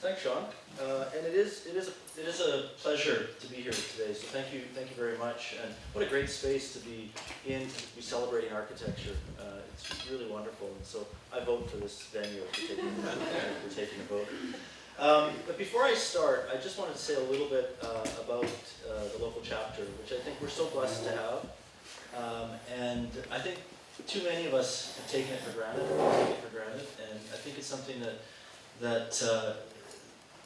Thanks, Sean. Uh, and it is, it is, a, it is a pleasure to be here today. So thank you, thank you very much. And what a great space to be in, to be celebrating architecture. Uh, it's really wonderful. And so I vote for this venue for taking, for taking a vote. Um, but before I start, I just wanted to say a little bit uh, about uh, the local chapter, which I think we're so blessed to have. Um, and I think too many of us have taken it for granted, it for granted, and I think it's something that that uh,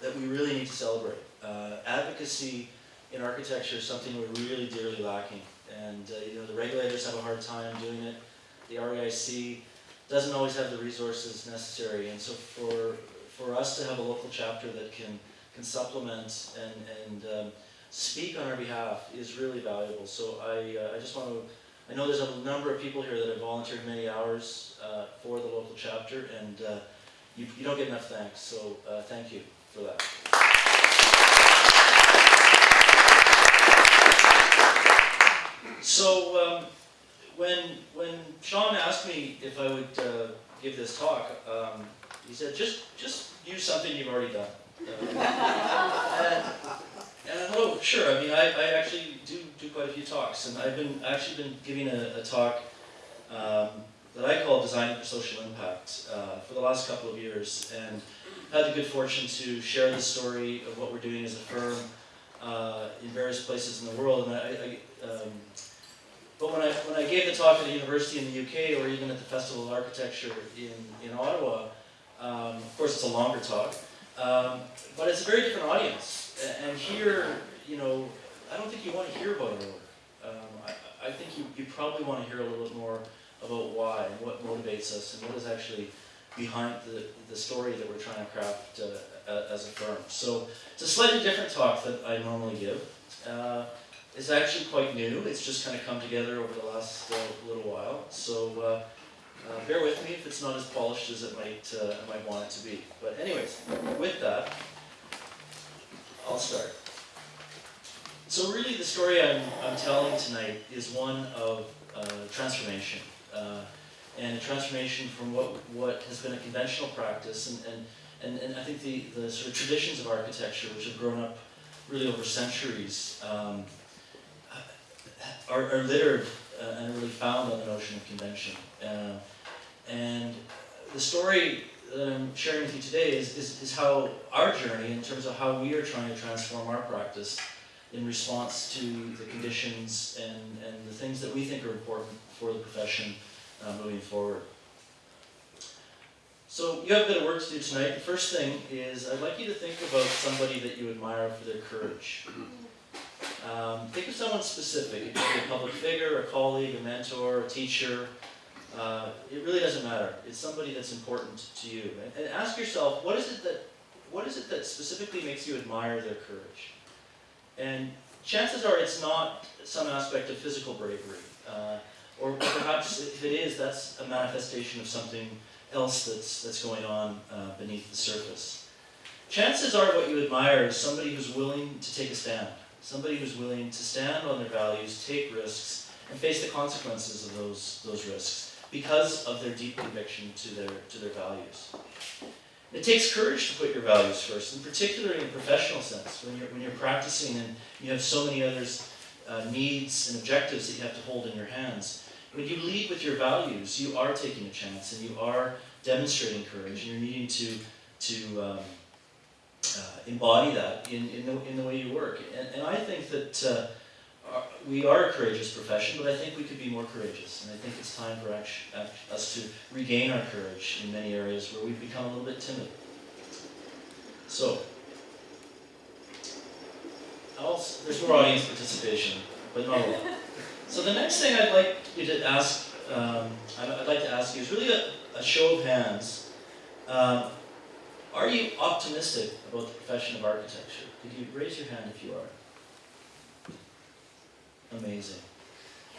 that we really need to celebrate. Uh, advocacy in architecture is something we're really dearly lacking, and uh, you know the regulators have a hard time doing it. The RAIC doesn't always have the resources necessary, and so for for us to have a local chapter that can can supplement and and um, speak on our behalf is really valuable. So I uh, I just want to. I know there's a number of people here that have volunteered many hours uh, for the local chapter, and uh, you, you don't get enough thanks. So uh, thank you for that. So um, when when Sean asked me if I would uh, give this talk, um, he said just just use something you've already done. Uh, and, and oh, sure. I mean, I, I actually do do quite a few talks, and I've been actually been giving a, a talk um, that I call Designing for Social Impact uh, for the last couple of years, and had the good fortune to share the story of what we're doing as a firm uh, in various places in the world. And I, I um, but when I when I gave the talk at a university in the UK, or even at the Festival of Architecture in in Ottawa, um, of course it's a longer talk, um, but it's a very different audience. And here, you know, I don't think you want to hear about our work. Um, I, I think you, you probably want to hear a little bit more about why and what motivates us and what is actually behind the, the story that we're trying to craft uh, as a firm. So it's a slightly different talk that I normally give. Uh, it's actually quite new. It's just kind of come together over the last uh, little while. So uh, uh, bear with me if it's not as polished as it might, uh, I might want it to be. But anyways, with that, I'll start. So really the story I'm, I'm telling tonight is one of transformation. Uh, and a transformation from what, what has been a conventional practice and, and, and, and I think the, the sort of traditions of architecture which have grown up really over centuries um, are, are littered uh, and really found on the notion of convention. Uh, and the story that I'm sharing with you today is, is, is how our journey, in terms of how we are trying to transform our practice in response to the conditions and, and the things that we think are important for the profession uh, moving forward. So you have a bit of work to do tonight. The first thing is I'd like you to think about somebody that you admire for their courage. Um, think of someone specific. It could be a public figure, a colleague, a mentor, a teacher. Uh, it really doesn't matter. It's somebody that's important to you. And, and ask yourself, what is it that what is it that specifically makes you admire their courage? And chances are it's not some aspect of physical bravery. Uh, or perhaps if it is, that's a manifestation of something else that's, that's going on uh, beneath the surface. Chances are what you admire is somebody who's willing to take a stand. Somebody who's willing to stand on their values, take risks, and face the consequences of those, those risks because of their deep conviction to their, to their values. It takes courage to put your values first, and particularly in a professional sense, when you're, when you're practicing and you have so many others' uh, needs and objectives that you have to hold in your hands. When you lead with your values, you are taking a chance and you are demonstrating courage and you're needing to, to um, uh, embody that in, in, the, in the way you work. And, and I think that our- we are a courageous profession, but I think we could be more courageous. And I think it's time for us to regain our courage in many areas where we've become a little bit timid. So, there's more audience participation, but not a lot. So the next thing I'd like you to ask, um, I'd, I'd like to ask you is really a, a show of hands. Um, are you optimistic about the profession of architecture? Could you raise your hand if you are? Amazing.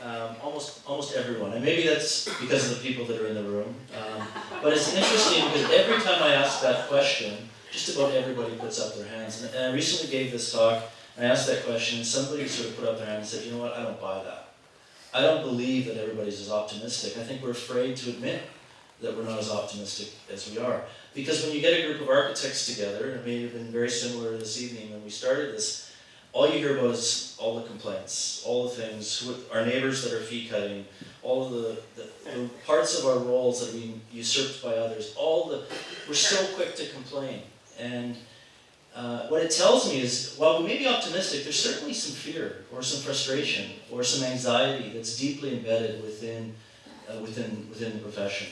Um, almost, almost everyone, and maybe that's because of the people that are in the room. Um, but it's interesting because every time I ask that question, just about everybody puts up their hands. And, I recently gave this talk, and I asked that question, and somebody sort of put up their hand and said, you know what, I don't buy that. I don't believe that everybody's as optimistic. I think we're afraid to admit that we're not as optimistic as we are. Because when you get a group of architects together, and it may have been very similar this evening when we started this, all you hear about is all the complaints, all the things, our neighbors that are fee cutting, all the, the, the parts of our roles that are being usurped by others, all the, we're so quick to complain. And uh, what it tells me is, while we may be optimistic, there's certainly some fear or some frustration or some anxiety that's deeply embedded within, uh, within, within the profession.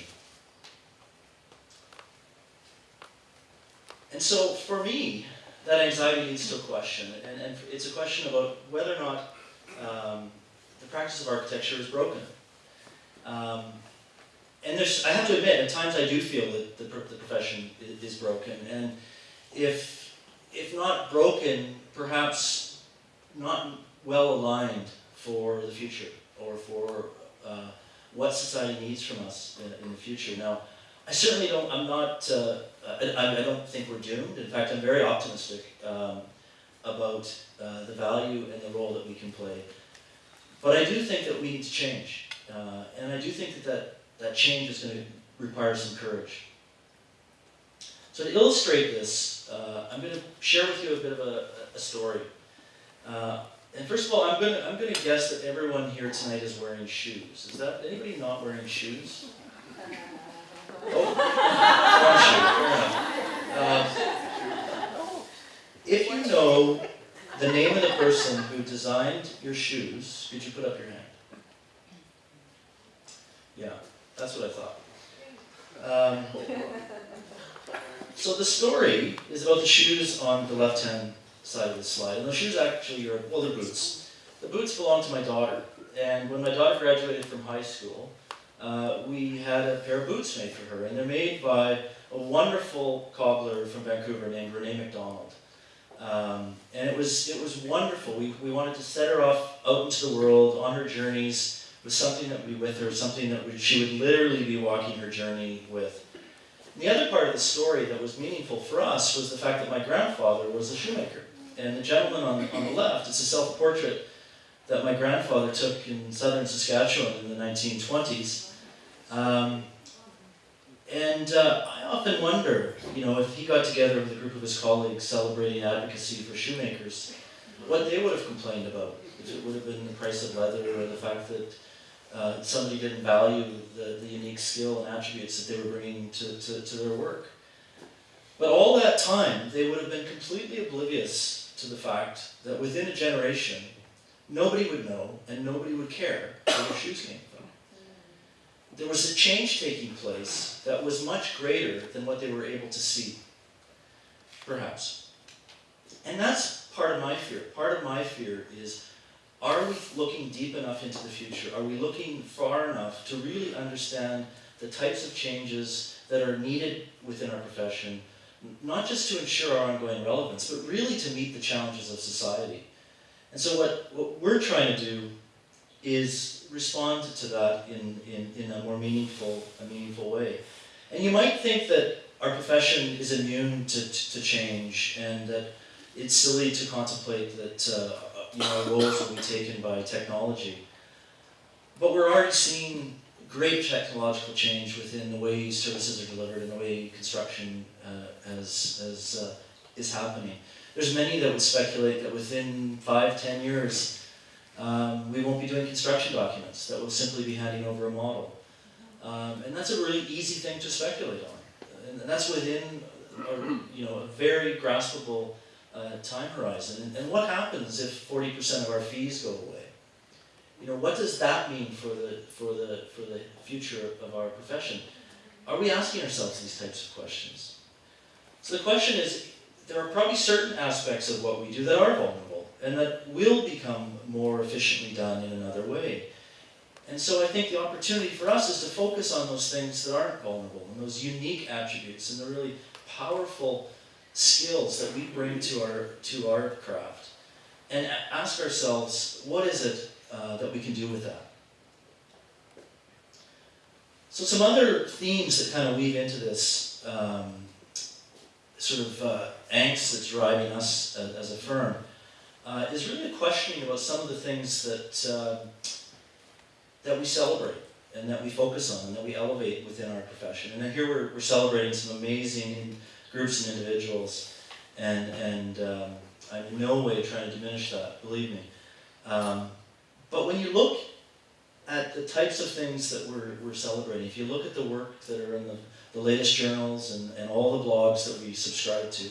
And so for me, that anxiety leads to question, and, and it's a question about whether or not um, the practice of architecture is broken. Um, and there's, I have to admit, at times I do feel that the, the profession is broken, and if, if not broken, perhaps not well aligned for the future, or for uh, what society needs from us in, in the future. Now, I certainly don't, I'm not, uh, I, I, don't think we're doomed. In fact, I'm very optimistic um, about uh, the value and the role that we can play. But I do think that we need to change. Uh, and I do think that, that that change is going to require some courage. So to illustrate this, uh, I'm going to share with you a bit of a, a story. Uh, and first of all, I'm going to I'm going to guess that everyone here tonight is wearing shoes. Is that anybody not wearing shoes? Oh, if you know the name of the person who designed your shoes, could you put up your hand? Yeah, that's what I thought. Um, so the story is about the shoes on the left-hand side of the slide. And the shoes actually are, well, they're boots. The boots belong to my daughter. And when my daughter graduated from high school, uh, we had a pair of boots made for her, and they're made by a wonderful cobbler from Vancouver named Renee McDonald. Um, and it was, it was wonderful. We, we wanted to set her off out into the world on her journeys with something that would be with her, something that would, she would literally be walking her journey with. The other part of the story that was meaningful for us was the fact that my grandfather was a shoemaker. And the gentleman on, on the left, it's a self-portrait that my grandfather took in southern Saskatchewan in the 1920s. Um, and uh, I often wonder, you know, if he got together with a group of his colleagues celebrating advocacy for shoemakers, what they would have complained about. If it would have been the price of leather or the fact that uh, somebody didn't value the, the unique skill and attributes that they were bringing to, to, to their work. But all that time, they would have been completely oblivious to the fact that within a generation, nobody would know and nobody would care where their shoes came there was a change taking place that was much greater than what they were able to see, perhaps. And that's part of my fear. Part of my fear is, are we looking deep enough into the future? Are we looking far enough to really understand the types of changes that are needed within our profession, not just to ensure our ongoing relevance, but really to meet the challenges of society? And so what, what we're trying to do is respond to that in, in, in a more meaningful, a meaningful way. And you might think that our profession is immune to, to, to change and that it's silly to contemplate that uh, you know, roles will be taken by technology. But we're already seeing great technological change within the way services are delivered and the way construction uh, as, as, uh, is happening. There's many that would speculate that within five, ten years, um, we won't be doing construction documents, that will simply be handing over a model. Um, and that's a really easy thing to speculate on. And that's within a, you know, a very graspable uh, time horizon. And, and what happens if 40% of our fees go away? You know, what does that mean for the, for, the, for the future of our profession? Are we asking ourselves these types of questions? So the question is, there are probably certain aspects of what we do that are vulnerable and that will become more efficiently done in another way. And so I think the opportunity for us is to focus on those things that aren't vulnerable, and those unique attributes, and the really powerful skills that we bring to our, to our craft, and ask ourselves, what is it uh, that we can do with that? So some other themes that kind of weave into this um, sort of uh, angst that's driving us as, as a firm uh, is really a questioning about some of the things that, uh, that we celebrate. and that we focus on and that we elevate within our profession. And here we're, we're celebrating some amazing groups and individuals, and, and um, I'm in no way trying to diminish that, believe me. Um, but when you look at the types of things that we're, we're celebrating, if you look at the work that are in the, the latest journals and, and all the blogs that we subscribe to,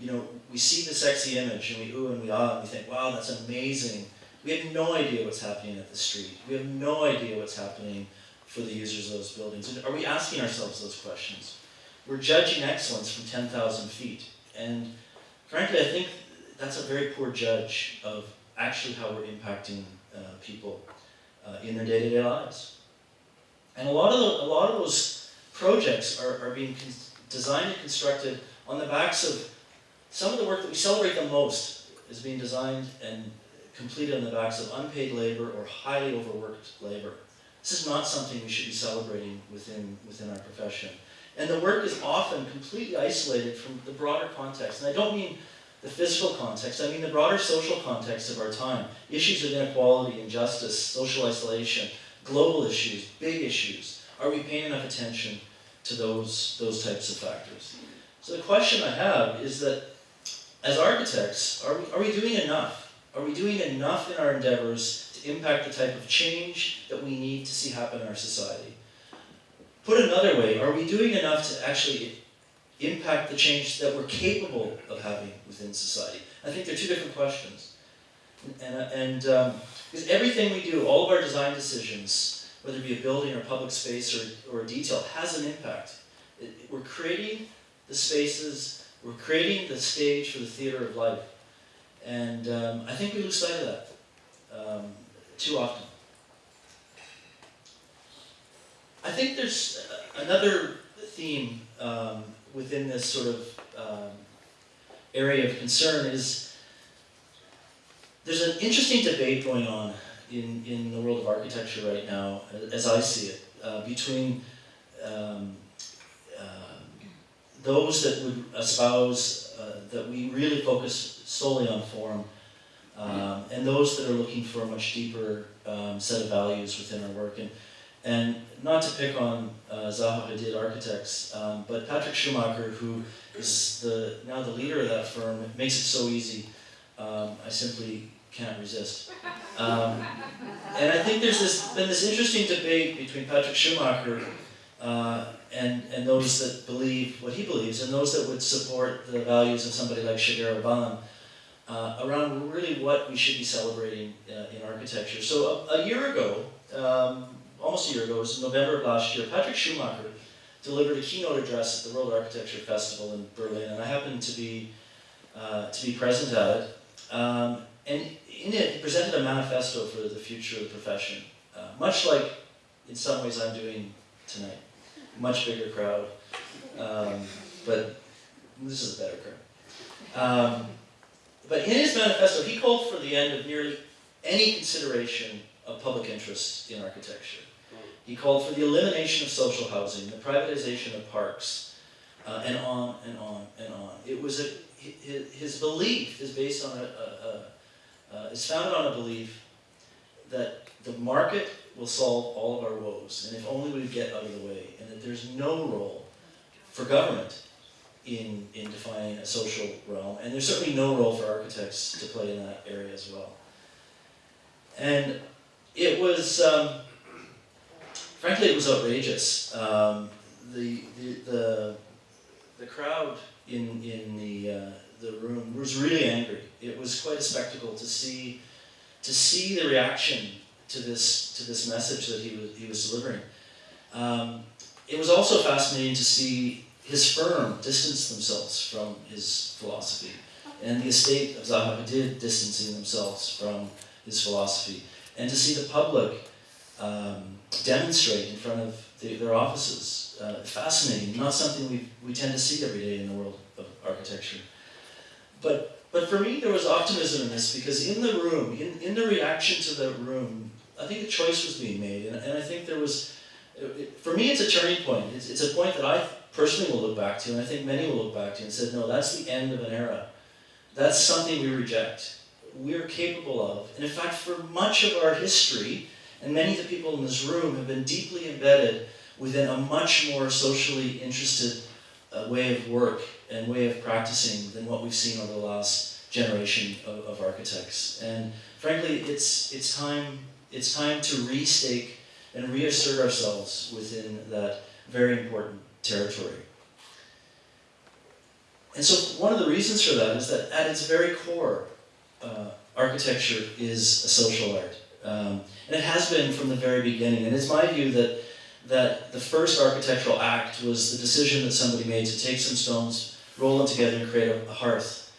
you know, we see the sexy image and we ooh and we ah and we think, wow, that's amazing. We have no idea what's happening at the street. We have no idea what's happening for the users of those buildings. And are we asking ourselves those questions? We're judging excellence from 10,000 feet. And frankly, I think that's a very poor judge of actually how we're impacting uh, people uh, in their day-to-day -day lives. And a lot of, the, a lot of those projects are, are being designed and constructed on the backs of some of the work that we celebrate the most is being designed and completed on the backs of unpaid labor or highly overworked labor. This is not something we should be celebrating within, within our profession. And the work is often completely isolated from the broader context. And I don't mean the physical context, I mean the broader social context of our time. Issues of inequality, injustice, social isolation, global issues, big issues. Are we paying enough attention to those, those types of factors? So the question I have is that as architects, are we, are we doing enough? Are we doing enough in our endeavors to impact the type of change that we need to see happen in our society? Put another way, are we doing enough to actually impact the change that we're capable of having within society? I think they're two different questions. And, and um, because everything we do, all of our design decisions, whether it be a building or public space or, or a detail, has an impact. It, we're creating the spaces, we're creating the stage for the theater of life. And um, I think we lose sight of that um, too often. I think there's another theme um, within this sort of um, area of concern is there's an interesting debate going on in, in the world of architecture right now, as I see it, uh, between um, those that would espouse uh, that we really focus solely on form, um, and those that are looking for a much deeper um, set of values within our work. And and not to pick on uh, Zaha Hadid Architects, um, but Patrick Schumacher, who is the now the leader of that firm, makes it so easy. Um, I simply can't resist. Um, and I think there's this, been this interesting debate between Patrick Schumacher uh, and, and those that believe what he believes, and those that would support the values of somebody like Shigeru Ban, uh, around really what we should be celebrating uh, in architecture. So a, a year ago, um, almost a year ago, it was November of last year, Patrick Schumacher delivered a keynote address at the World Architecture Festival in Berlin, and I happened to be, uh, to be present at it. Um, and in it, he presented a manifesto for the future of the profession, uh, much like, in some ways, I'm doing tonight. Much bigger crowd, um, but this is a better crowd. Um, but in his manifesto, he called for the end of nearly any consideration of public interest in architecture. He called for the elimination of social housing, the privatization of parks, uh, and on and on and on. It was a, his, belief is based on a, a, a uh, is founded on a belief that the market will solve all of our woes, and if only we get out of the way, there's no role for government in, in defining a social realm, and there's certainly no role for architects to play in that area as well. And it was, um, frankly, it was outrageous. Um, the, the, the, the, crowd in, in the, uh, the room was really angry. It was quite a spectacle to see, to see the reaction to this, to this message that he was, he was delivering. Um, it was also fascinating to see his firm distance themselves from his philosophy, and the estate of Zaha Hadid distancing themselves from his philosophy and to see the public um, demonstrate in front of the, their offices. Uh, fascinating, not something we, we tend to see every day in the world of architecture. But, but for me, there was optimism in this because in the room, in, in the reaction to the room, I think a choice was being made. And, and I think there was, for me, it's a turning point. It's, it's a point that I personally will look back to, and I think many will look back to and said, no, that's the end of an era. That's something we reject we're capable of. And in fact, for much of our history, And many of the people in this room have been deeply embedded within a much more socially interested uh, way of work and way of practicing than what we've seen over the last generation of, of architects. And frankly, it's, it's, time, it's time to restake and reassert ourselves within that very important territory. And so one of the reasons for that is that at its very core, uh, architecture is a social art. Um, and it has been from the very beginning. And it's my view that, that the first architectural act was the decision that somebody made to take some stones, roll them together and create a, a hearth.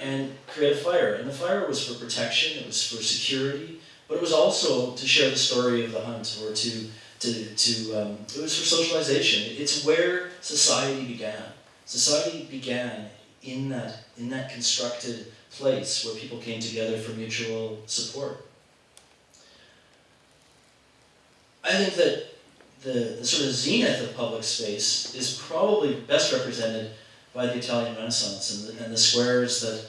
And create a fire. And the fire was for protection, it was for security, but it was also to share the story of the hunt or to, to, to um, it was for socialization. It's where society began. Society began in that, in that constructed place where people came together for mutual support. I think that the, the sort of zenith of public space is probably best represented by the Italian Renaissance and the, and the squares that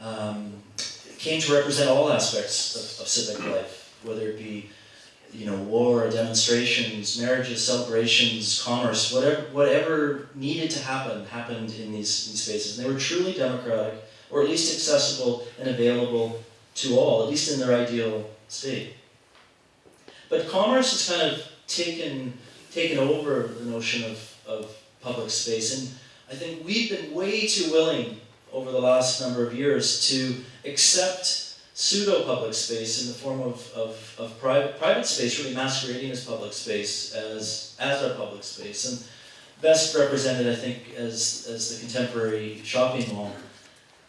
um, came to represent all aspects of, of, civic life, whether it be you know, war, demonstrations, marriages, celebrations, commerce, whatever, whatever needed to happen, happened in these, these spaces. And they were truly democratic, or at least accessible and available to all, at least in their ideal state. But commerce has kind of taken, taken over the notion of, of public space, and I think we've been way too willing over the last number of years to accept pseudo-public space in the form of, of, of private, private space really masquerading as public space, as, as our public space. And best represented, I think, as, as the contemporary shopping mall,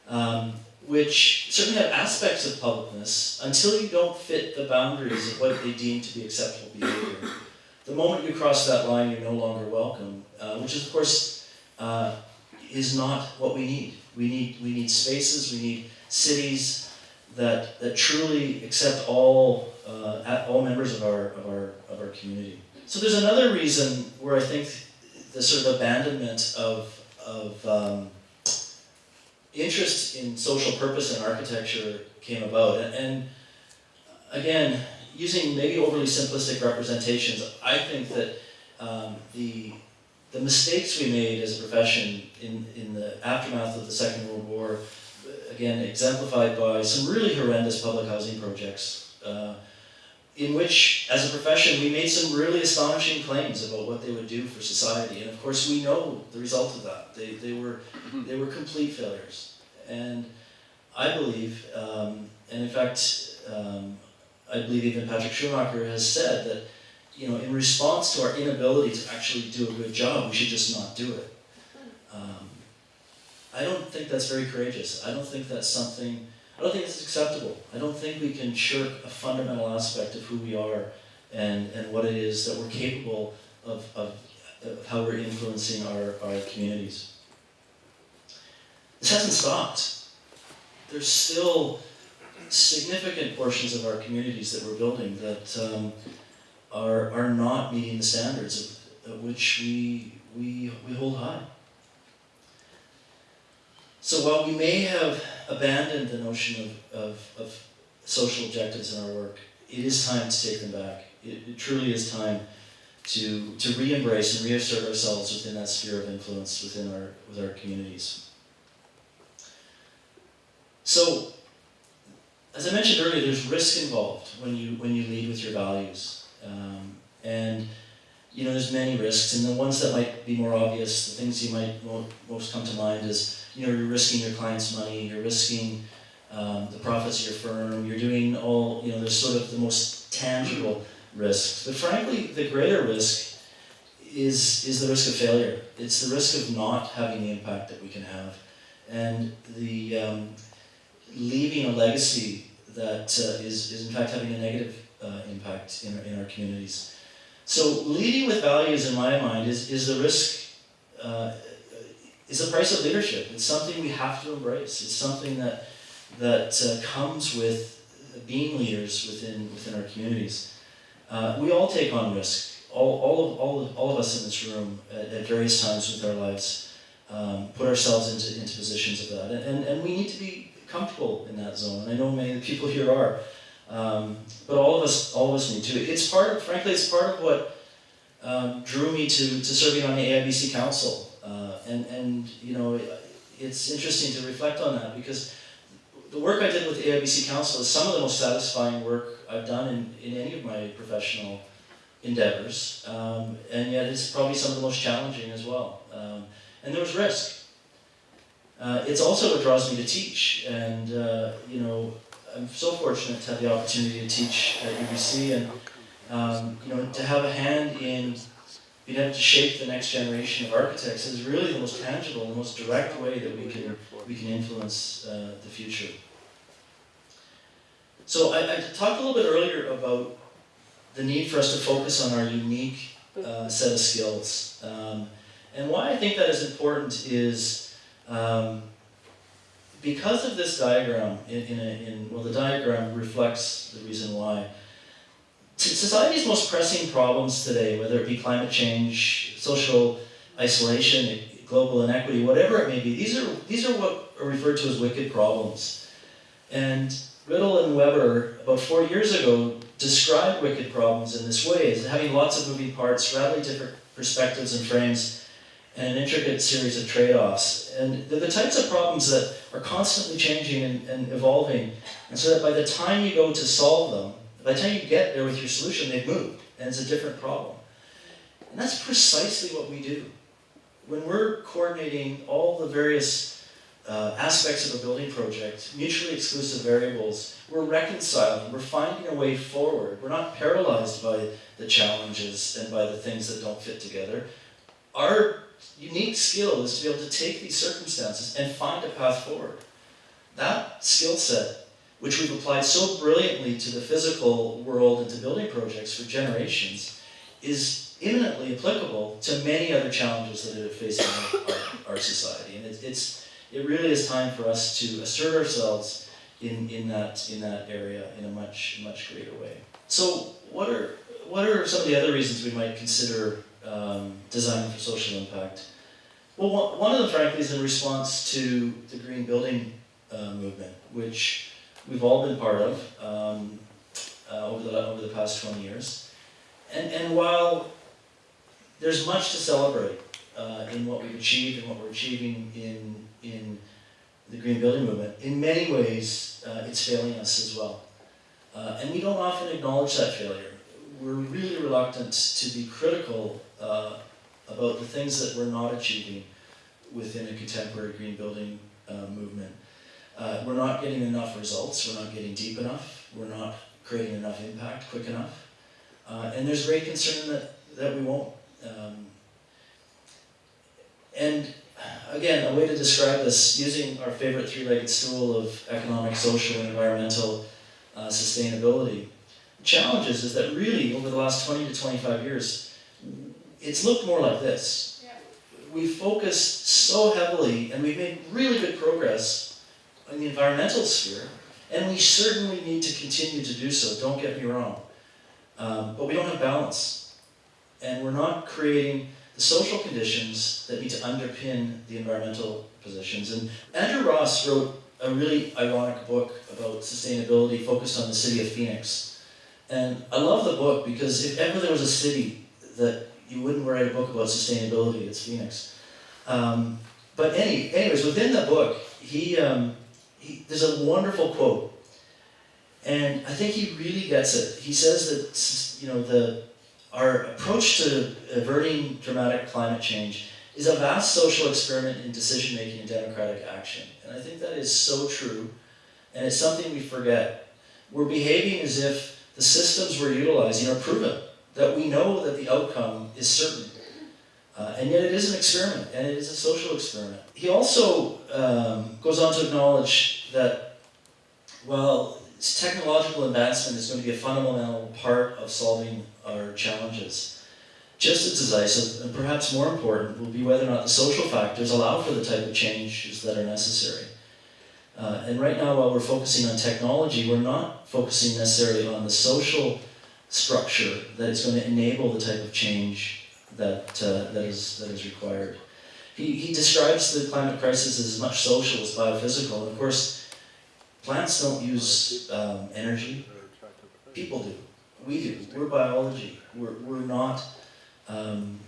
um, which certainly have aspects of publicness until you don't fit the boundaries of what they deem to be acceptable behavior. The moment you cross that line, you're no longer welcome, uh, which is, of course, uh, is not what we need. We need, we need spaces, we need cities that, that truly accept all, uh, all members of our, of, our, of our community. So there's another reason where I think the sort of abandonment of, of um, interest in social purpose in architecture came about. And, and again, using maybe overly simplistic representations, I think that um, the the mistakes we made as a profession in, in the aftermath of the Second World War, again, exemplified by some really horrendous public housing projects, uh, in which, as a profession, we made some really astonishing claims about what they would do for society. And of course, we know the result of that. They, they, were, mm-hmm. they were complete failures. And I believe, um, and in fact, um, I believe even Patrick Schumacher has said that you know, in response to our inability to actually do a good job, we should just not do it. Um, I don't think that's very courageous. I don't think that's something, I don't think it's acceptable. I don't think we can shirk a fundamental aspect of who we are and, and what it is that we're capable of, of, of how we're influencing our, our communities. This hasn't stopped. There's still significant portions of our communities that we're building that um, are, are not meeting the standards of, of which we, we, we hold high. So while we may have abandoned the notion of, of, of social objectives in our work, it is time to take them back. It, it truly is time to, to re-embrace and reassert ourselves within that sphere of influence within our, with our communities. So, as I mentioned earlier, there's risk involved when you, when you lead with your values. Um, and you know, there's many risks, and the ones that might be more obvious, the things you might most come to mind is, you know, you're risking your client's money, you're risking um, the profits of your firm, you're doing all, you know, there's sort of the most tangible risks. But frankly, the greater risk is, is the risk of failure. It's the risk of not having the impact that we can have. And the um, leaving a legacy that uh, is is in fact having a negative uh, impact in our, in our communities. So leading with values, in my mind, is, is the risk, uh, is the price of leadership. It's something we have to embrace. It's something that, that uh, comes with being leaders within, within our communities. Uh, we all take on risk. All, all, of, all, of, all of us in this room at, at various times with our lives um, put ourselves into, into positions of that. And, and, and we need to be comfortable in that zone. And I know many of the people here are. Um, but all of us, all of us need to. It's part of, frankly, it's part of what um, drew me to, to serving on the AIBC Council. And, and, you know, it's interesting to reflect on that because the work I did with the AIBC Council is some of the most satisfying work I've done in, in any of my professional endeavors, um, and yet it's probably some of the most challenging as well. Um, and there was risk. Uh, it's also what draws me to teach, and uh, you know, I'm so fortunate to have the opportunity to teach at UBC, and um, you know, to have a hand in being able to shape the next generation of architects is really the most tangible, the most direct way that we can we can influence uh, the future. So I, I talked a little bit earlier about the need for us to focus on our unique uh, set of skills. Um, and why I think that is important is um, because of this diagram, in, in, a, in, well the diagram reflects the reason why. Society's most pressing problems today, whether it be climate change, social isolation, global inequity, whatever it may be, these are, these are what are referred to as wicked problems. And Rittel and Webber, about four years ago, described wicked problems in this way, as having lots of moving parts, radically different perspectives and frames, and an intricate series of trade-offs. And they're the types of problems that are constantly changing and, and, evolving, and so that by the time you go to solve them, by the time you get there with your solution, they've moved, and it's a different problem. And that's precisely what we do. When we're coordinating all the various uh, aspects of a building project, mutually exclusive variables, we're reconciling, we're finding a way forward. We're not paralyzed by the challenges and by the things that don't fit together. Our unique skill is to be able to take these circumstances and find a path forward. That skill set, which we've applied so brilliantly to the physical world and to building projects for generations, is imminently applicable to many other challenges that are facing our, our, society. And it, it's it really is time for us to assert ourselves in, in, that, in that area in a much, much greater way. So what are, what are some of the other reasons we might consider um, designing for social impact? Well, one of them, frankly, is in response to the green building uh, movement, which we've all been part of um, uh, over, the, over the past 20 years. And, and while there's much to celebrate uh, in what we've achieved and what we're achieving in in the green building movement, in many ways, uh, it's failing us as well. Uh, and we don't often acknowledge that failure. We're really reluctant to be critical uh, about the things that we're not achieving within a contemporary green building uh, movement. Uh, we're not getting enough results, we're not getting deep enough, we're not creating enough impact quick enough. Uh, and there's great concern that, that we won't. Um, and again, a way to describe this, using our favorite three-legged stool of economic, social, and environmental uh, sustainability. The challenge is, is that really, over the last 20 to 25 years, it's looked more like this. Yeah. We've focused so heavily, and we've made really good progress in the environmental sphere, and we certainly need to continue to do so, don't get me wrong. Um, but we don't have balance. And we're not creating the social conditions that need to underpin the environmental positions. And Andrew Ross wrote a really ironic book about sustainability focused on the city of Phoenix. And I love the book because if ever there was a city that you wouldn't write a book about sustainability, it's Phoenix. Um, but any, anyways, within the book, he, um, he, there's a wonderful quote. And I think he really gets it. He says that, you know, the, our approach to averting dramatic climate change is a vast social experiment in decision-making and democratic action. And I think that is so true, and it's something we forget. We're behaving as if the systems we're utilizing are proven, that we know that the outcome is certain. Uh, and yet it is an experiment, and it is a social experiment. He also um, goes on to acknowledge that, well, technological advancement is going to be a fundamental part of solving our challenges. Just as decisive, and perhaps more important, will be whether or not the social factors allow for the type of changes that are necessary. Uh, and right now, while we're focusing on technology, we're not focusing necessarily on the social structure that is going to enable the type of change that, uh, that, is, that is required. He, he describes the climate crisis as much social as biophysical, of course, plants don't use um, energy, people do. We do. We're biology. We're, we're not, um,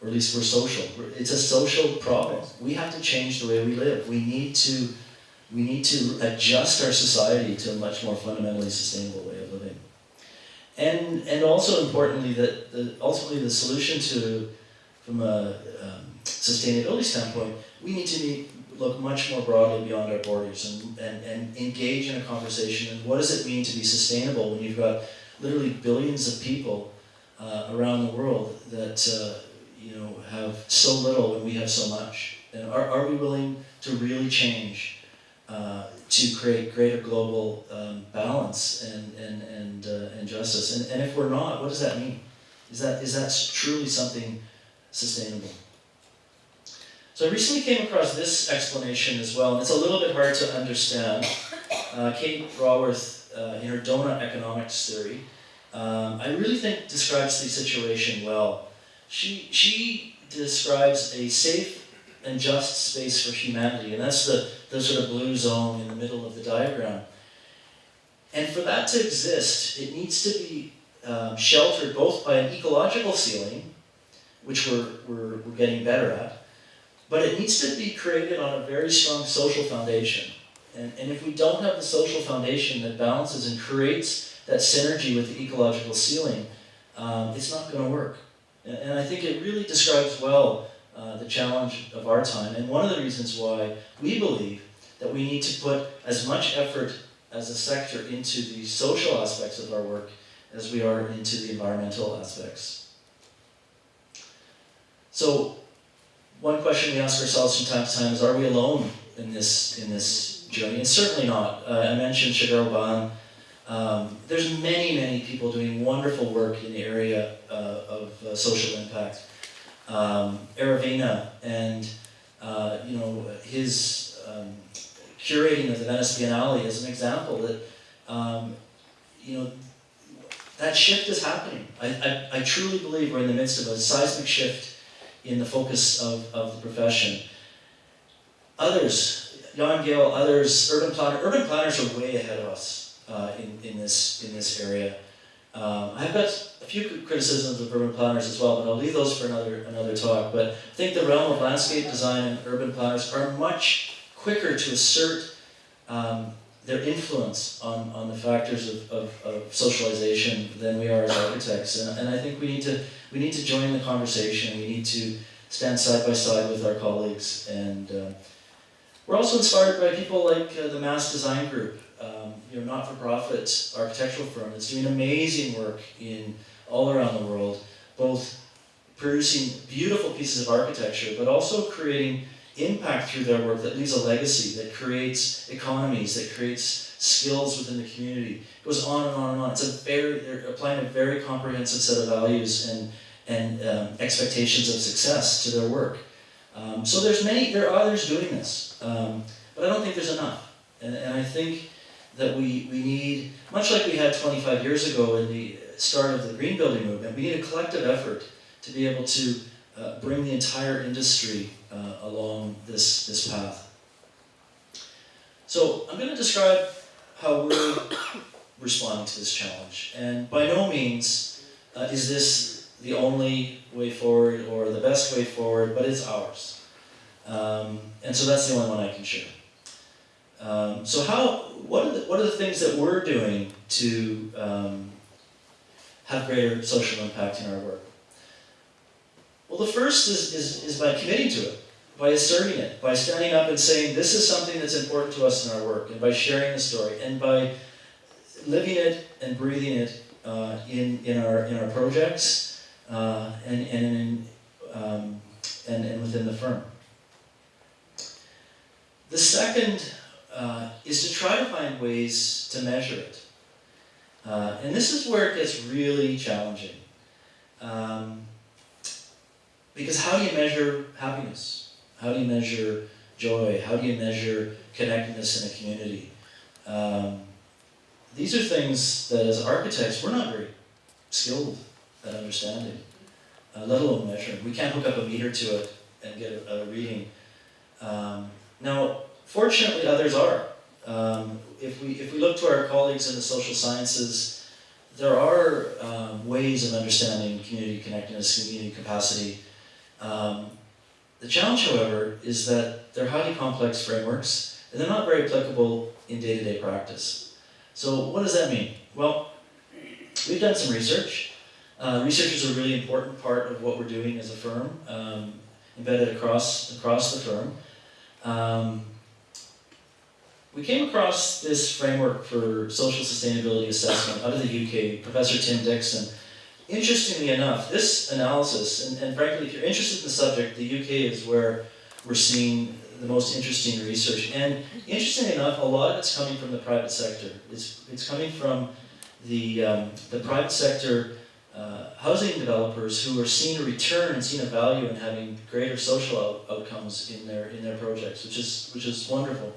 or at least we're social. It's a social problem. We have to change the way we live. We need to, we need to adjust our society to a much more fundamentally sustainable. And, and also importantly, that the, ultimately the solution to, from a um, sustainability standpoint, we need to meet, look much more broadly beyond our borders and, and, and engage in a conversation. And what does it mean to be sustainable when you've got literally billions of people uh, around the world that uh, you know have so little when we have so much? And are, are we willing to really change uh, to create greater global um, balance and, and, and, uh, and justice? And, and if we're not, what does that mean? Is that, is that truly something sustainable? So I recently came across this explanation as well, and it's a little bit hard to understand. Uh, Kate Raworth, uh, in her donut economics theory, um, I really think describes the situation well. She, she describes a safe and just space for humanity, and that's the, the sort of blue zone in the middle of the diagram. And for that to exist, it needs to be um, sheltered both by an ecological ceiling, which we're, we're, we're getting better at, but it needs to be created on a very strong social foundation. And, and if we don't have the social foundation that balances and creates that synergy with the ecological ceiling, um, it's not going to work. And, and, I think it really describes well uh, the challenge of our time, and one of the reasons why we believe that we need to put as much effort as a sector into the social aspects of our work as we are into the environmental aspects. So one question we ask ourselves from time to time is, are we alone in this, in this journey? And certainly not. Uh, I mentioned Shigeru Ban. Um, there's many, many people doing wonderful work in the area uh, of uh, social impact. Um, Aravena and uh, you know his um, curating of the Venice Biennale is an example that um, you know that shift is happening. I, I, I truly believe we're in the midst of a seismic shift in the focus of, of the profession. Others, Jan Gehl, others, urban planner, urban planners are way ahead of us uh, in, in, this, in this area. Um, I've got a few criticisms of urban planners as well, but I'll leave those for another, another talk. But I think the realm of landscape design and urban planners are much quicker to assert um, their influence on, on the factors of, of, of, socialization than we are as architects. And, and I think we need to we need to join the conversation. We need to stand side by side with our colleagues. And uh, we're also inspired by people like uh, the Mass Design Group, you know, not-for-profit architectural firm that's doing amazing work in all around the world, both producing beautiful pieces of architecture, but also creating impact through their work that leaves a legacy, that creates economies, that creates skills within the community. It goes on and on and on. It's a very, they're applying a very comprehensive set of values and, and um, expectations of success to their work. Um, so there's many, there are others doing this, um, but I don't think there's enough. And, and I think that we, we need, much like we had 25 years ago in the start of the green building movement, we need a collective effort to be able to uh, bring the entire industry uh, along this, this path. So I'm going to describe how we're responding to this challenge. And by no means uh, is this the only way forward or the best way forward, but it's ours. Um, and so that's the only one I can share. Um, so how, what are, the, what are the things that we're doing to um, have greater social impact in our work? Well, the first is, is, is by committing to it by asserting it, by standing up and saying, this is something that's important to us in our work, and by sharing the story, and by living it and breathing it uh, in, in, our, in our projects uh, and, and, in, um, and, and within the firm. The second uh, is to try to find ways to measure it. Uh, and this is where it gets really challenging. Um, because how do you measure happiness? How do you measure joy? How do you measure connectedness in a community? Um, these are things that as architects, we're not very skilled at understanding, uh, let alone measuring. We can't hook up a meter to it and get a, a reading. Um, now, fortunately, others are. Um, if, we, if we look to our colleagues in the social sciences, there are um, ways of understanding community connectedness, community capacity. Um, the challenge, however, is that they're highly complex frameworks and they're not very applicable in day-to-day practice. So what does that mean? Well, we've done some research. Uh, research is a really important part of what we're doing as a firm, um, embedded across, across the firm. We came across this framework for social sustainability assessment out of the UK, Professor Tim Dixon. Interestingly enough, this analysis, and, and frankly, if you're interested in the subject, the UK is where we're seeing the most interesting research. And interestingly enough, a lot of it's coming from the private sector. It's, it's coming from the, um, the private sector uh, housing developers who are seeing a return and seeing a value in having greater social out outcomes in their, in their projects, which is, which is wonderful.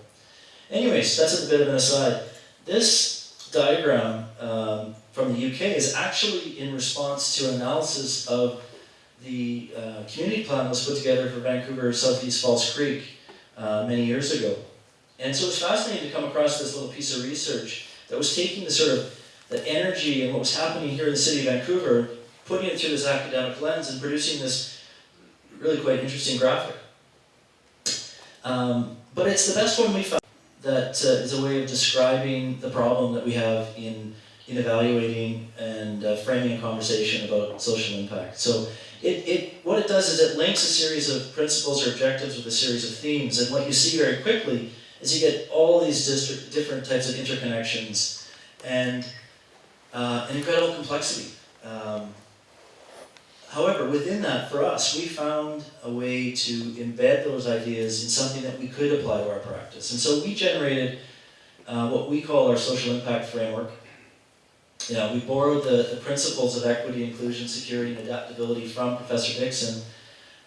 Anyways, that's a bit of an aside. This diagram um, from the UK is actually in response to an analysis of the uh, community plan that was put together for Vancouver Southeast False Creek uh, many years ago. And so it's fascinating to come across this little piece of research that was taking the sort of the energy and what was happening here in the city of Vancouver, putting it through this academic lens and producing this really quite interesting graphic. Um, but it's the best one we found that uh, is a way of describing the problem that we have in, in evaluating and uh, framing a conversation about social impact. So it, it, what it does is it links a series of principles or objectives with a series of themes, and what you see very quickly is you get all these different types of interconnections and uh, an incredible complexity. Um, However, within that, for us, we found a way to embed those ideas in something that we could apply to our practice. And so we generated uh, what we call our social impact framework. Yeah, we borrowed the, the principles of equity, inclusion, security, and adaptability from Professor Dixon.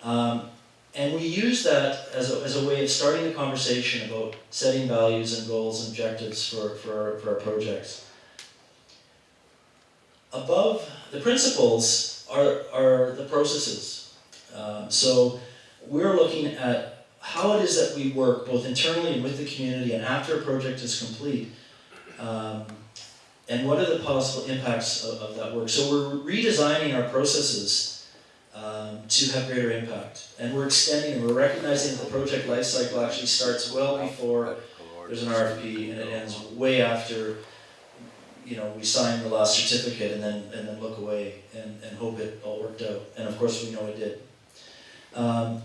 Um, and we use that as a, as a way of starting the conversation about setting values and goals and objectives for, for, for our projects. Above the principles are, are the processes. Um, so we're looking at how it is that we work both internally and with the community and after a project is complete. Um, and what are the possible impacts of, of, that work? So we're redesigning our processes um, to have greater impact. And we're extending and we're recognizing that the project lifecycle actually starts well before there's an RFP and it ends way after you know, we sign the last certificate and then, and then look away and, and hope it all worked out. And of course we know it did. Um,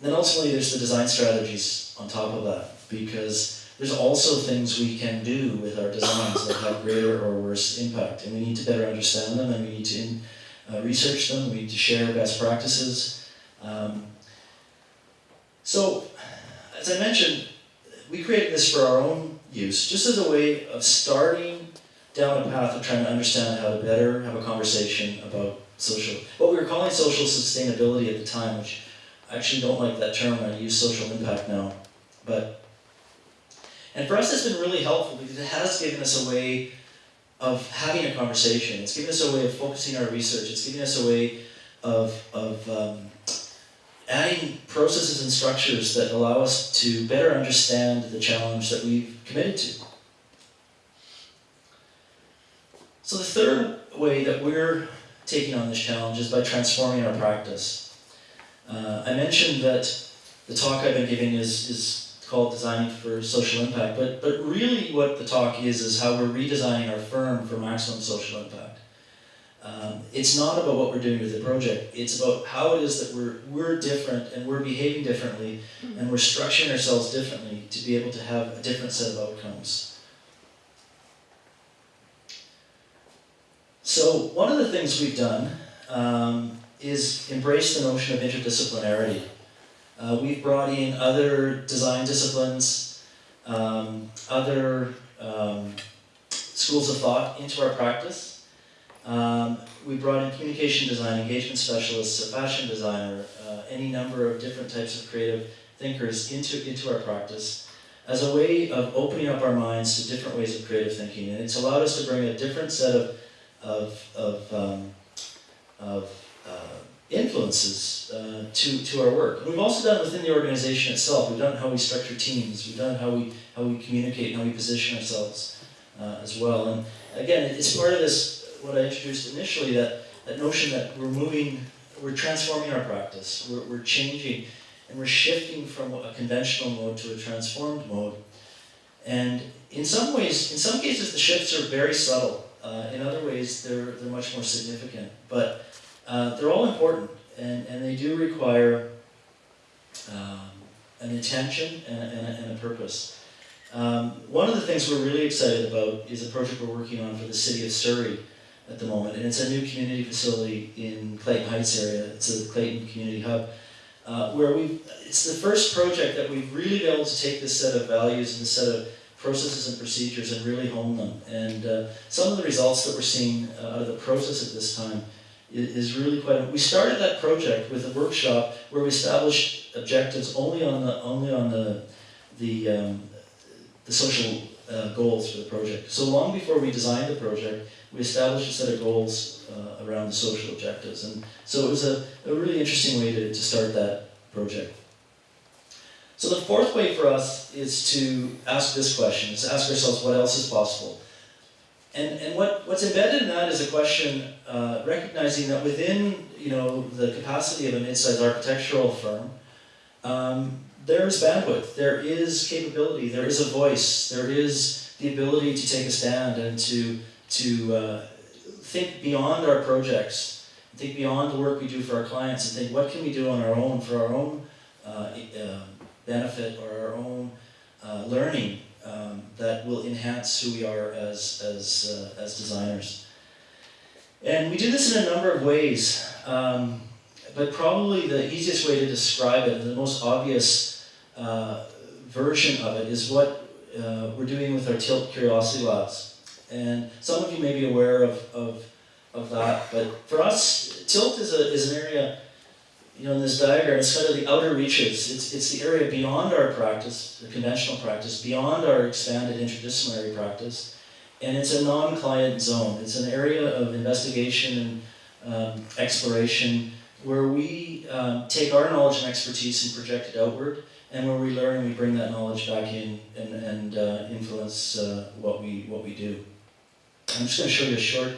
then ultimately there's the design strategies on top of that because there's also things we can do with our designs that have greater or worse impact and we need to better understand them and we need to in, uh, research them, we need to share best practices. Um, so, as I mentioned, we created this for our own use, just as a way of starting down a path of trying to understand how to better have a conversation about social, what we were calling social sustainability at the time, which I actually don't like that term, I use social impact now. But, and for us it's been really helpful because it has given us a way of having a conversation. It's given us a way of focusing our research. It's given us a way of, of um, adding processes and structures that allow us to better understand the challenge that we've committed to. So the third way that we're taking on this challenge is by transforming our practice. Uh, I mentioned that the talk I've been giving is, is called Designing for Social Impact, but, but really what the talk is is how we're redesigning our firm for maximum social impact. Um, it's not about what we're doing with the project. It's about how it is that we're, we're different and we're behaving differently and we're structuring ourselves differently to be able to have a different set of outcomes. So one of the things we've done um, is embrace the notion of interdisciplinarity. Uh, we've brought in other design disciplines, um, other um, schools of thought into our practice. Um, we brought in communication design, engagement specialists, a fashion designer, uh, any number of different types of creative thinkers into, into our practice as a way of opening up our minds to different ways of creative thinking. And it's allowed us to bring a different set of, of, of, um, of uh, influences uh, to, to our work. And we've also done within the organization itself. We've done how we structure teams. We've done how we, how we communicate, how we position ourselves. uh, as well. And again, it's part of this, what I introduced initially, that, that notion that we're moving, we're transforming our practice, we're, we're changing, and we're shifting from a conventional mode to a transformed mode. And in some ways, in some cases, the shifts are very subtle. Uh, in other ways, they're, they're much more significant. But uh, they're all important, and, and they do require um, an intention and and a, and a purpose. Um, one of the things we're really excited about is a project we're working on for the city of Surrey at the moment, and it's a new community facility in Clayton Heights area. It's a Clayton Community Hub, uh, where we it's the first project that we've really been able to take this set of values and this set of processes and procedures and really hone them. And uh, some of the results that we're seeing uh, out of the process at this time is, is really quite. We started that project with a workshop where we established objectives only on the only on the the um, the social uh, goals for the project. So long before we designed the project, we established a set of goals uh, around the social objectives. And so it was a, a really interesting way to, to start that project. So the fourth way for us is to ask this question, is to ask ourselves what else is possible. And, and what, what's embedded in that is a question uh, recognizing that within you know, the capacity of a mid-sized architectural firm, um, there's bandwidth, there is capability, there is a voice, there is the ability to take a stand and to, to uh, think beyond our projects, think beyond the work we do for our clients and think what can we do on our own for our own uh, uh, benefit or our own uh, learning um, that will enhance who we are as, as, uh, as designers. And we do this in a number of ways, um, but probably the easiest way to describe it, the most obvious uh, version of it is what uh, we're doing with our Tilt Curiosity Labs. And some of you may be aware of, of, of that, but for us, Tilt is, a, is an area, you know, in this diagram, it's kind of the outer reaches. It's, it's the area beyond our practice, the conventional practice, beyond our expanded interdisciplinary practice. And it's a non-client zone. It's an area of investigation and um, exploration where we um, take our knowledge and expertise and project it outward and when we learn, we bring that knowledge back in and, and uh, influence uh, what, we, what we do. I'm just going to show you a short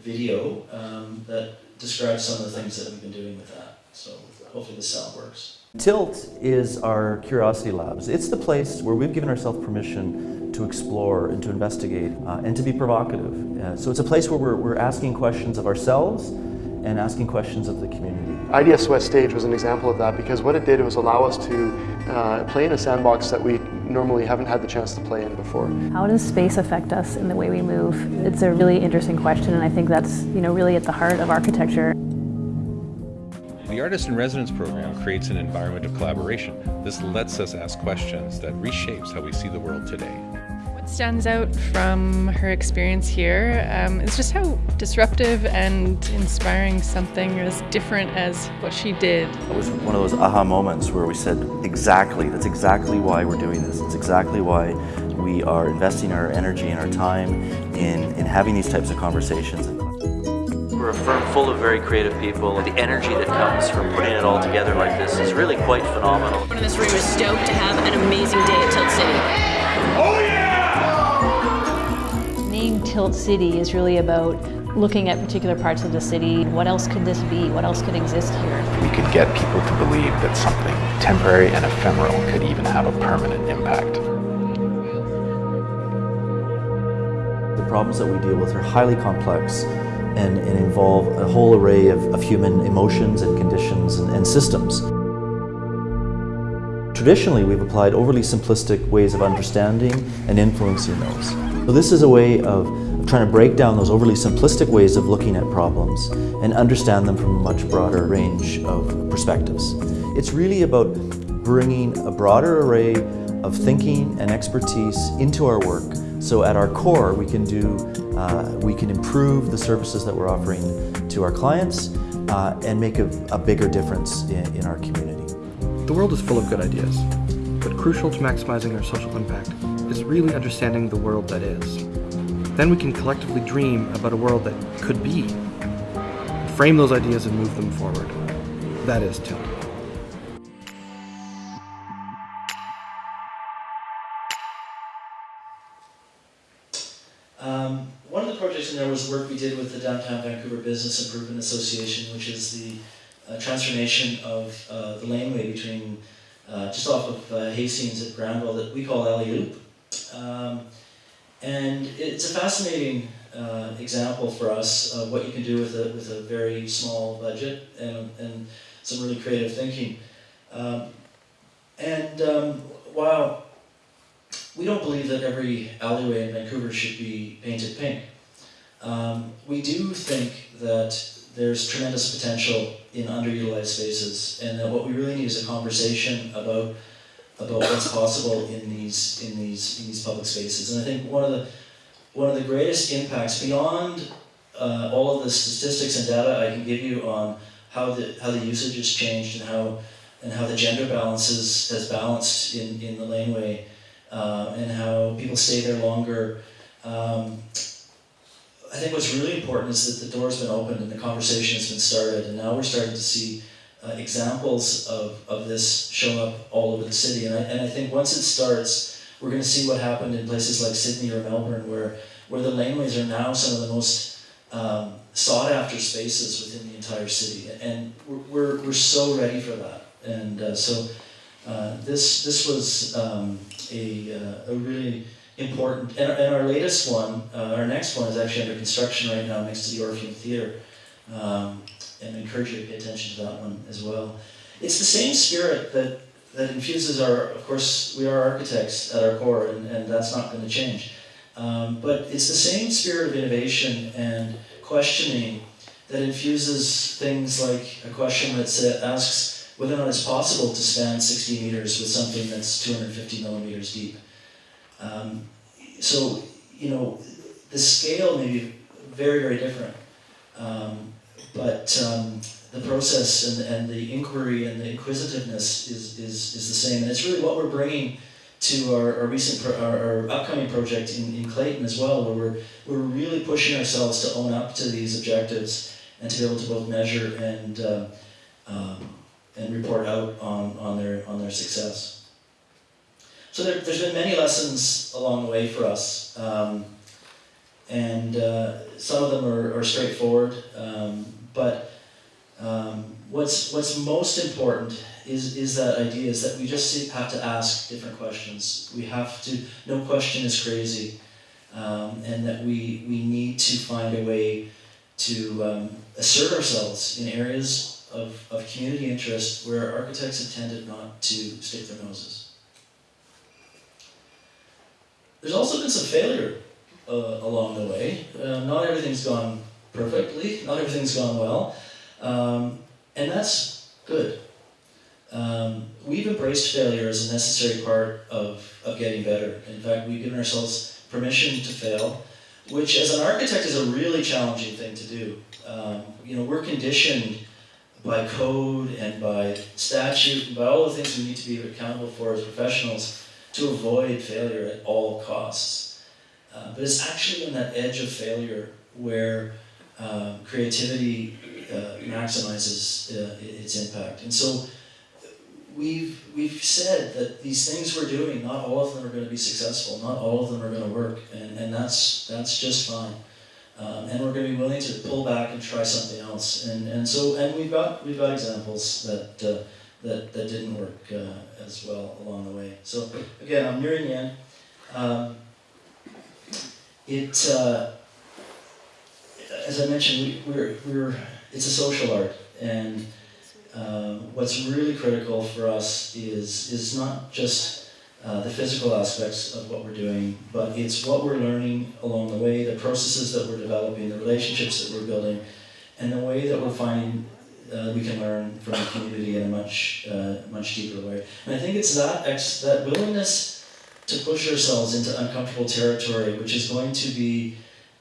video um, that describes some of the things that we've been doing with that. So hopefully the sound works. Tilt is our curiosity labs. It's the place where we've given ourselves permission to explore and to investigate uh, and to be provocative. Uh, so it's a place where we're, we're asking questions of ourselves and asking questions of the community. IDS West Stage was an example of that because what it did was allow us to uh, play in a sandbox that we normally haven't had the chance to play in before. How does space affect us in the way we move? It's a really interesting question and I think that's you know really at the heart of architecture. The Artist in Residence program creates an environment of collaboration. This lets us ask questions that reshapes how we see the world today stands out from her experience here um, is just how disruptive and inspiring something as different as what she did. It was one of those aha moments where we said, exactly, that's exactly why we're doing this. It's exactly why we are investing our energy and our time in, in having these types of conversations. We're a firm full of very creative people. The energy that comes from putting it all together like this is really quite phenomenal. Everyone in this room is stoked to have an amazing day at Tilt City. Oh yeah! Tilt City is really about looking at particular parts of the city. What else could this be? What else could exist here? We could get people to believe that something temporary and ephemeral could even have a permanent impact. The problems that we deal with are highly complex and, and involve a whole array of, of human emotions and conditions and, and systems. Traditionally, we've applied overly simplistic ways of understanding and influencing those. So this is a way of trying to break down those overly simplistic ways of looking at problems and understand them from a much broader range of perspectives. It's really about bringing a broader array of thinking and expertise into our work so at our core we can do, uh, we can improve the services that we're offering to our clients uh, and make a, a bigger difference in, in our community. The world is full of good ideas, but crucial to maximizing our social impact is really understanding the world that is. Then we can collectively dream about a world that could be, frame those ideas and move them forward. That is Tilt. Um, one of the projects in there was work we did with the Downtown Vancouver Business Improvement Association, which is the uh, transformation of uh, the laneway between uh, just off of uh, Hastings at Granville that we call Alley-Oop. Um, and it's a fascinating uh, example for us of what you can do with a, with a very small budget and, and some really creative thinking. Um, and um, while we don't believe that every alleyway in Vancouver should be painted pink, um, we do think that there's tremendous potential in underutilized spaces and that what we really need is a conversation about about what's possible in these in these in these public spaces. And I think one of the one of the greatest impacts beyond uh, all of the statistics and data I can give you on how the how the usage has changed and how and how the gender balances has balanced in, in the laneway uh, and how people stay there longer. Um, I think what's really important is that the door's been opened and the conversation has been started and now we're starting to see uh, examples of, of this show up all over the city. And I, and I think once it starts, we're going to see what happened in places like Sydney or Melbourne where, where the laneways are now some of the most um, sought after spaces within the entire city. And we're, we're, we're so ready for that. And uh, so uh, this, this was um, a, uh, a really important, and, and our latest one, uh, our next one is actually under construction right now next to the Orpheum Theatre. Um, and encourage you to pay attention to that one as well. It's the same spirit that, that infuses our, of course, we are architects at our core, and, and that's not going to change. Um, but it's the same spirit of innovation and questioning that infuses things like a question that asks whether or not it's possible to span 60 meters with something that's 250 millimeters deep. Um, so, you know, the scale may be very, very different. Um, but um, the process and, and the inquiry and the inquisitiveness is, is, is the same. And it's really what we're bringing to our, our recent, our, our, upcoming project in, in Clayton as well, where we're, we're really pushing ourselves to own up to these objectives and to be able to both measure and, uh, um, and report out on, on, their, on their success. So there, has been many lessons along the way for us. Um, and uh, some of them are, are straightforward. Um, but um, what's, what's most important is, is that idea, is that we just have to ask different questions. We have to, no question is crazy. Um, and that we, we need to find a way to um, assert ourselves in areas of, of community interest where architects have tended not to stick their noses. There's also been some failure uh, along the way. Uh, not everything's gone perfectly, not everything's gone well, um, and that's good. Um, we've embraced failure as a necessary part of, of getting better. In fact, we've given ourselves permission to fail, which as an architect is a really challenging thing to do. Um, you know, we're conditioned by code and by statute and by all the things we need to be accountable for as professionals to avoid failure at all costs. Uh, but it's actually on that edge of failure where um, creativity uh, maximizes uh, its impact. And so we've, we've said that these things we're doing, not all of them are going to be successful, not all of them are going to work, and, and that's, that's just fine. Um, and we're going to be willing to pull back and try something else. And, and so, and we've got, we've got examples that, uh, that, that didn't work uh, as well along the way. So again, I'm nearing the end. Um, it, uh, as I mentioned, we, we're, we're, it's a social art, and um, what's really critical for us is, is not just uh, the physical aspects of what we're doing, but it's what we're learning along the way, the processes that we're developing, the relationships that we're building, and the way that we're finding uh, we can learn from the community in a much, uh, much deeper way. And I think it's that, that willingness to push ourselves into uncomfortable territory, which is going to be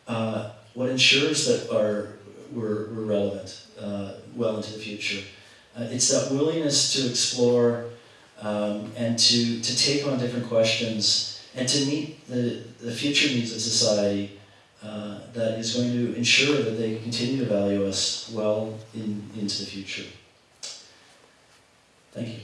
uh, what ensures that our, we're, we're relevant uh, well into the future. Uh, it's that willingness to explore um, and to, to take on different questions and to meet the, the future needs of society uh, that is going to ensure that they continue to value us well in, into the future. Thank you.